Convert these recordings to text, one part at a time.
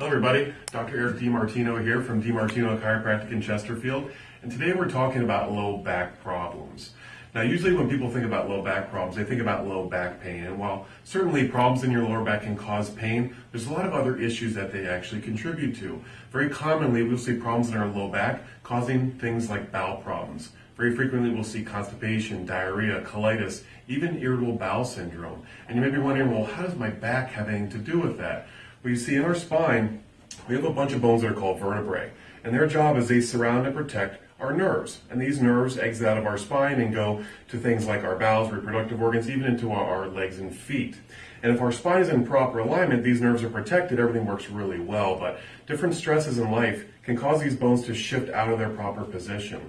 Hello everybody, Dr. Eric DiMartino here from DiMartino Chiropractic in Chesterfield, and today we're talking about low back problems. Now usually when people think about low back problems, they think about low back pain, and while certainly problems in your lower back can cause pain, there's a lot of other issues that they actually contribute to. Very commonly we'll see problems in our low back causing things like bowel problems. Very frequently we'll see constipation, diarrhea, colitis, even irritable bowel syndrome. And you may be wondering, well, how does my back have anything to do with that? Well, you see in our spine, we have a bunch of bones that are called vertebrae. And their job is they surround and protect our nerves. And these nerves exit out of our spine and go to things like our bowels, reproductive organs, even into our, our legs and feet. And if our spine is in proper alignment, these nerves are protected, everything works really well. But different stresses in life can cause these bones to shift out of their proper position.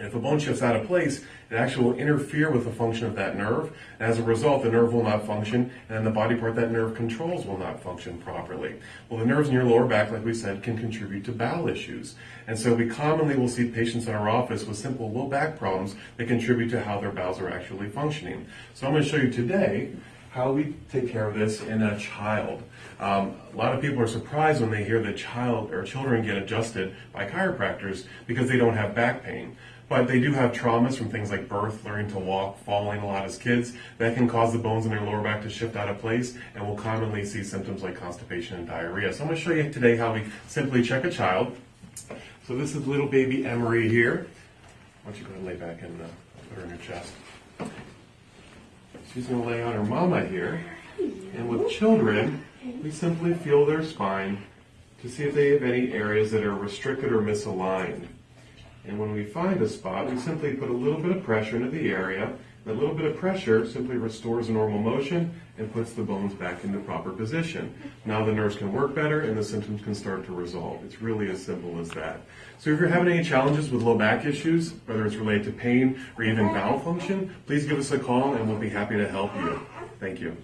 If a bone shifts out of place, it actually will interfere with the function of that nerve. And as a result, the nerve will not function, and the body part that nerve controls will not function properly. Well, the nerves in your lower back, like we said, can contribute to bowel issues. And so we commonly will see patients in our office with simple low back problems that contribute to how their bowels are actually functioning. So I'm going to show you today how we take care of this in a child. Um, a lot of people are surprised when they hear that child or children get adjusted by chiropractors because they don't have back pain. But they do have traumas from things like birth, learning to walk, falling a lot as kids. That can cause the bones in their lower back to shift out of place, and we'll commonly see symptoms like constipation and diarrhea. So I'm going to show you today how we simply check a child. So this is little baby Emery here. Why don't you go and lay back and uh, put her in your chest. She's going to lay on her mama here. And with children, we simply feel their spine to see if they have any areas that are restricted or misaligned. And when we find a spot, we simply put a little bit of pressure into the area. That little bit of pressure simply restores normal motion and puts the bones back into proper position. Now the nerves can work better and the symptoms can start to resolve. It's really as simple as that. So if you're having any challenges with low back issues, whether it's related to pain or even bowel function, please give us a call and we'll be happy to help you. Thank you.